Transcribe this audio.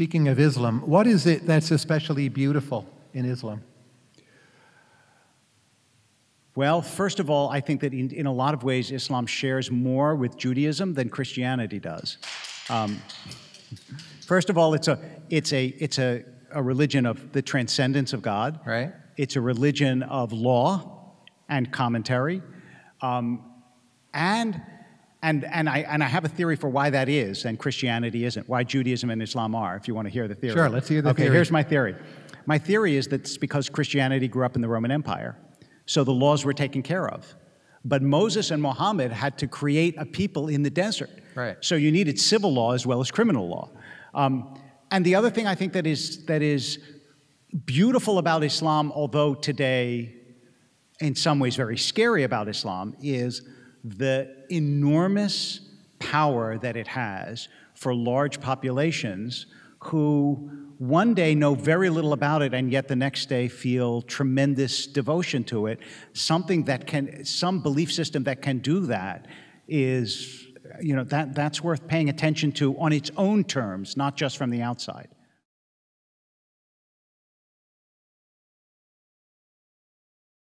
Speaking of Islam, what is it that's especially beautiful in Islam? Well, first of all, I think that in, in a lot of ways, Islam shares more with Judaism than Christianity does. Um, first of all, it's a, it's a, it's a, a religion of the transcendence of God. Right. It's a religion of law and commentary. Um, and, and, and, I, and I have a theory for why that is, and Christianity isn't, why Judaism and Islam are, if you want to hear the theory. Sure, let's hear the okay, theory. Okay, here's my theory. My theory is that it's because Christianity grew up in the Roman Empire, so the laws were taken care of. But Moses and Muhammad had to create a people in the desert. Right. So you needed civil law as well as criminal law. Um, and the other thing I think that is, that is beautiful about Islam, although today in some ways very scary about Islam, is the enormous power that it has for large populations who one day know very little about it and yet the next day feel tremendous devotion to it. Something that can, some belief system that can do that is, you know, that, that's worth paying attention to on its own terms, not just from the outside.